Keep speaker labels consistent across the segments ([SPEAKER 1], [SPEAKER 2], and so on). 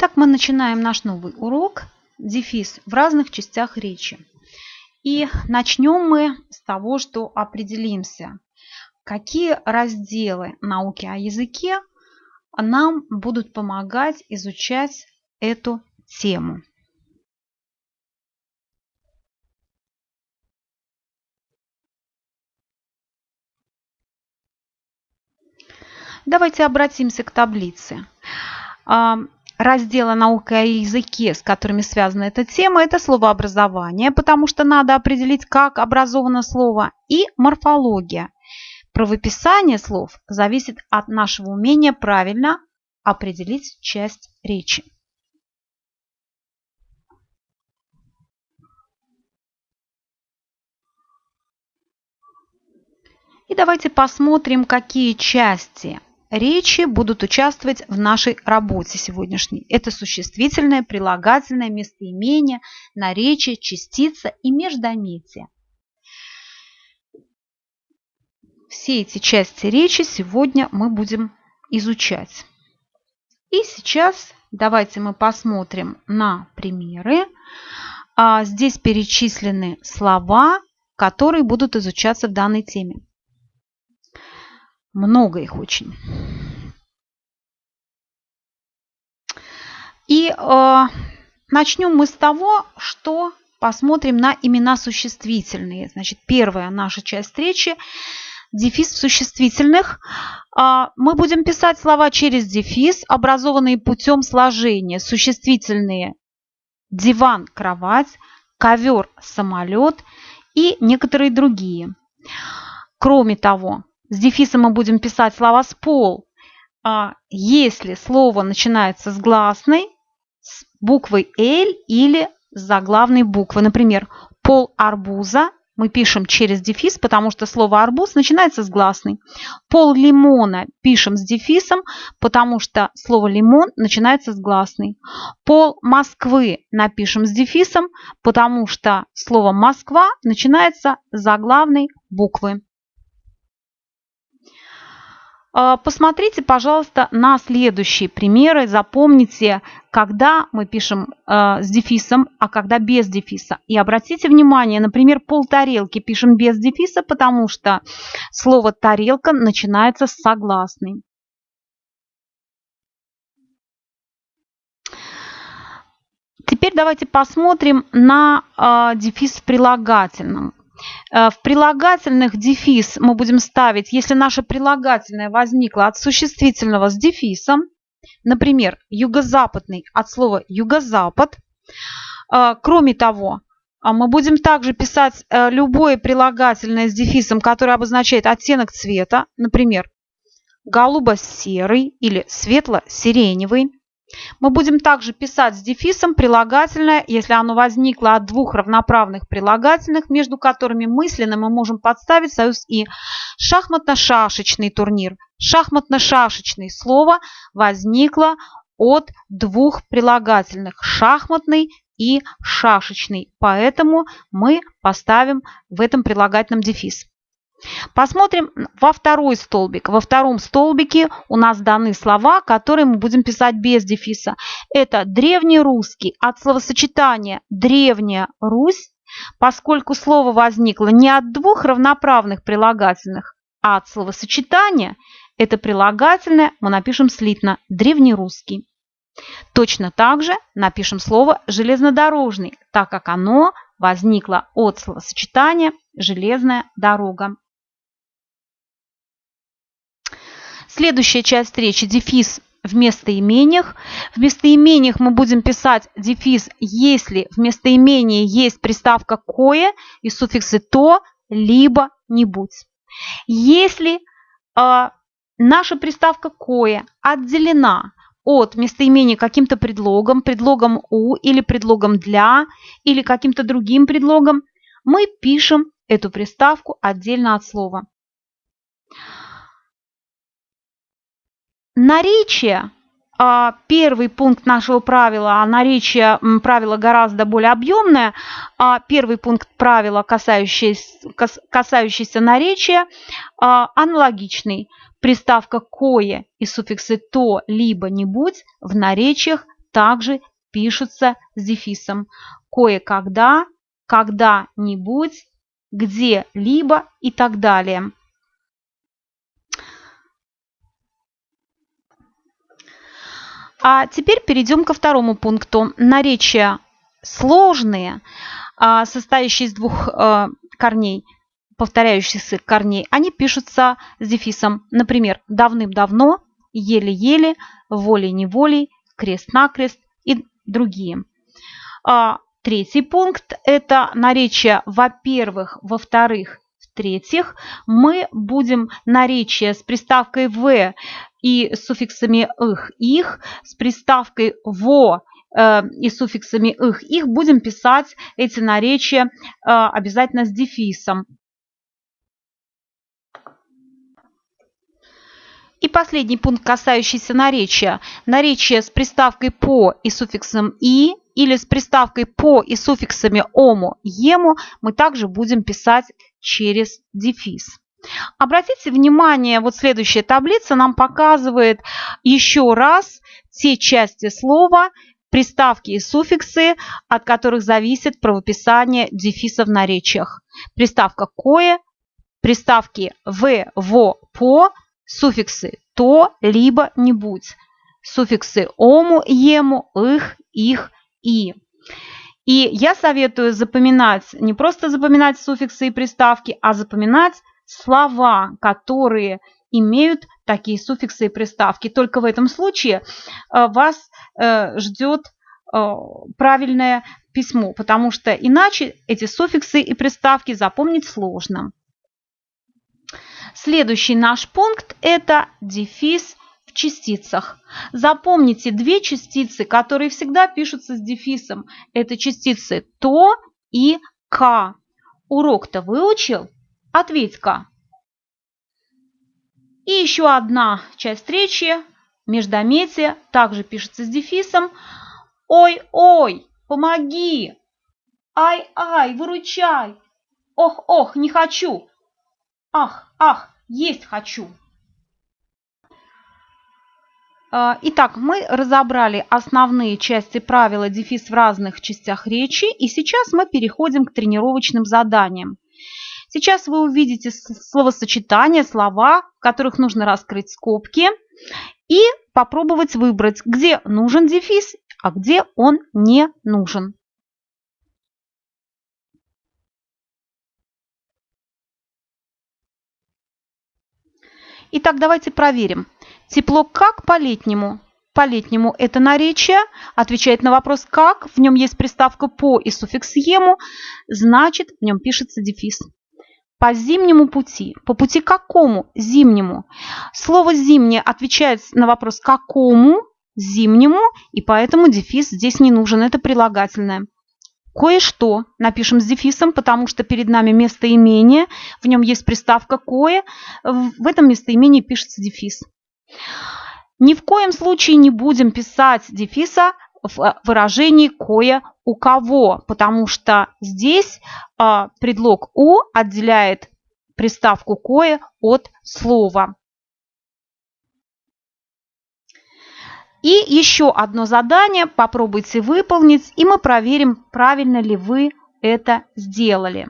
[SPEAKER 1] Итак, мы начинаем наш новый урок «Дефис в разных частях речи». И начнем мы с того, что определимся, какие разделы науки о языке нам будут помогать изучать эту тему. Давайте обратимся к таблице. Раздела наука о языке, с которыми связана эта тема, это словообразование, потому что надо определить, как образовано слово, и морфология. Правописание слов зависит от нашего умения правильно определить часть речи. И давайте посмотрим, какие части речи будут участвовать в нашей работе сегодняшней. Это существительное, прилагательное, местоимение, наречие, частица и междометие. Все эти части речи сегодня мы будем изучать. И сейчас давайте мы посмотрим на примеры. А, здесь перечислены слова, которые будут изучаться в данной теме. Много их очень. И э, начнем мы с того, что посмотрим на имена существительные. Значит, первая наша часть речи – дефис существительных. Э, мы будем писать слова через дефис, образованные путем сложения. Существительные – диван, кровать, ковер, самолет и некоторые другие. Кроме того, с дефисом мы будем писать слова с пол. А если слово начинается с гласной, с буквой L или с заглавной буквы. Например, пол арбуза мы пишем через дефис, потому что слово арбуз начинается с гласной. Пол лимона пишем с дефисом, потому что слово лимон начинается с гласной. Пол Москвы напишем с дефисом, потому что слово Москва начинается с заглавной буквы. А, посмотрите, пожалуйста, на следующие примеры. Запомните, когда мы пишем э, с дефисом, а когда без дефиса. И обратите внимание, например, пол тарелки пишем без дефиса, потому что слово тарелка начинается с согласной. Теперь давайте посмотрим на э, дефис в прилагательном. Э, в прилагательных дефис мы будем ставить, если наше прилагательное возникло от существительного с дефисом, например, юго-западный от слова юго-запад. Э, кроме того, э, мы будем также писать любое прилагательное с дефисом, которое обозначает оттенок цвета, например, голубо-серый или светло-сиреневый. Мы будем также писать с дефисом прилагательное, если оно возникло от двух равноправных прилагательных, между которыми мысленно мы можем подставить союз «и». Шахматно-шашечный турнир. Шахматно-шашечный слово возникло от двух прилагательных «шахматный» и «шашечный». Поэтому мы поставим в этом прилагательном дефис. Посмотрим во второй столбик. Во втором столбике у нас даны слова, которые мы будем писать без дефиса. Это древнерусский от словосочетания «древняя Русь», поскольку слово возникло не от двух равноправных прилагательных, а от словосочетания, это прилагательное мы напишем слитно «древнерусский». Точно так же напишем слово «железнодорожный», так как оно возникло от словосочетания «железная дорога». Следующая часть речи – дефис в местоимениях. В местоимениях мы будем писать дефис, если в местоимении есть приставка «кое» и суффиксы «то», либо «нибудь». Если э, наша приставка «кое» отделена от местоимения каким-то предлогом, предлогом «у» или предлогом «для» или каким-то другим предлогом, мы пишем эту приставку отдельно от слова. Наречие а, первый пункт нашего правила, а наречие правила гораздо более объемное, а первый пункт правила, касающийся, касающийся наречия, а, аналогичный. Приставка «кое» и суффиксы «то» либо «нибудь» в наречиях также пишутся с дефисом. Кое-когда, когда-нибудь, где-либо и так далее. А теперь перейдем ко второму пункту. Наречия сложные, а, состоящие из двух а, корней, повторяющихся корней, они пишутся с дефисом. Например, давным-давно, еле-еле, волей-неволей, крест-накрест и другие. А, третий пункт – это наречия во-первых, во-вторых, в-третьих. Мы будем наречия с приставкой «в» и суффиксами «их», «их», с приставкой «во» э, и суффиксами «их», «их» будем писать эти наречия э, обязательно с дефисом. И последний пункт, касающийся наречия. Наречие с приставкой «по» и суффиксом «и» или с приставкой «по» и суффиксами «ому», «ему» мы также будем писать через дефис. Обратите внимание, вот следующая таблица нам показывает еще раз те части слова, приставки и суффиксы, от которых зависит правописание дефиса в наречиях. Приставка «кое», приставки «в», «во», «по», суффиксы «то», «либо», «нибудь», суффиксы «ому», «ему», «их», «их», «и». И я советую запоминать, не просто запоминать суффиксы и приставки, а запоминать слова, которые имеют такие суффиксы и приставки. Только в этом случае э, вас э, ждет э, правильное письмо, потому что иначе эти суффиксы и приставки запомнить сложно. Следующий наш пункт – это дефис в частицах. Запомните две частицы, которые всегда пишутся с дефисом. Это частицы «то» и «ка». Урок-то выучил? Ответь-ка. И еще одна часть речи, междометие, также пишется с дефисом. Ой-ой, помоги! Ай-ай, выручай! Ох-ох, не хочу! Ах, ах, есть хочу! А, итак, мы разобрали основные части правила дефис в разных частях речи, и сейчас мы переходим к тренировочным заданиям. Сейчас вы увидите словосочетания, слова, в которых нужно раскрыть скобки и попробовать выбрать, где нужен дефис, а где он не нужен. Итак, давайте проверим. Тепло как по-летнему? По-летнему это наречие. Отвечает на вопрос «как». В нем есть приставка «по» и суффикс «ему». Значит, в нем пишется дефис. По зимнему пути. По пути какому? Зимнему. Слово «зимнее» отвечает на вопрос «какому?» Зимнему, и поэтому дефис здесь не нужен. Это прилагательное. Кое-что напишем с дефисом, потому что перед нами местоимение, в нем есть приставка «кое», в этом местоимении пишется дефис. Ни в коем случае не будем писать дефиса в э, выражении «кое у кого», потому что здесь э, предлог «у» отделяет приставку «кое» от слова. И еще одно задание попробуйте выполнить, и мы проверим, правильно ли вы это сделали.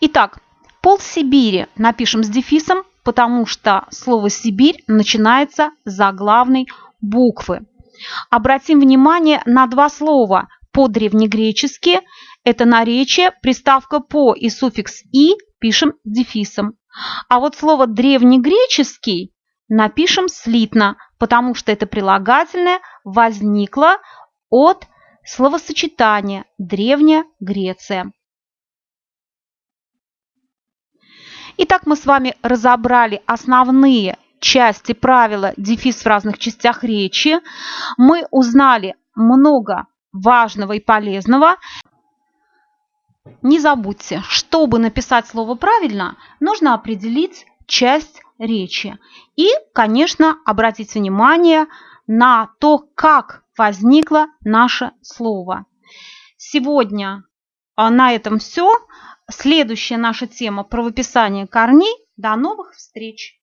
[SPEAKER 1] Итак, пол Сибири напишем с дефисом, потому что слово «Сибирь» начинается с заглавной буквы. Обратим внимание на два слова по-древнегречески. Это наречие, приставка «по» и суффикс «и» пишем с дефисом. А вот слово «древнегреческий» напишем слитно, потому что это прилагательное возникло от словосочетания «Древняя Греция». Итак, мы с вами разобрали основные части правила дефис в разных частях речи. Мы узнали много важного и полезного. Не забудьте, чтобы написать слово правильно, нужно определить часть речи. И, конечно, обратить внимание на то, как возникло наше слово. Сегодня а, на этом все. Следующая наша тема про выписание корней. До новых встреч!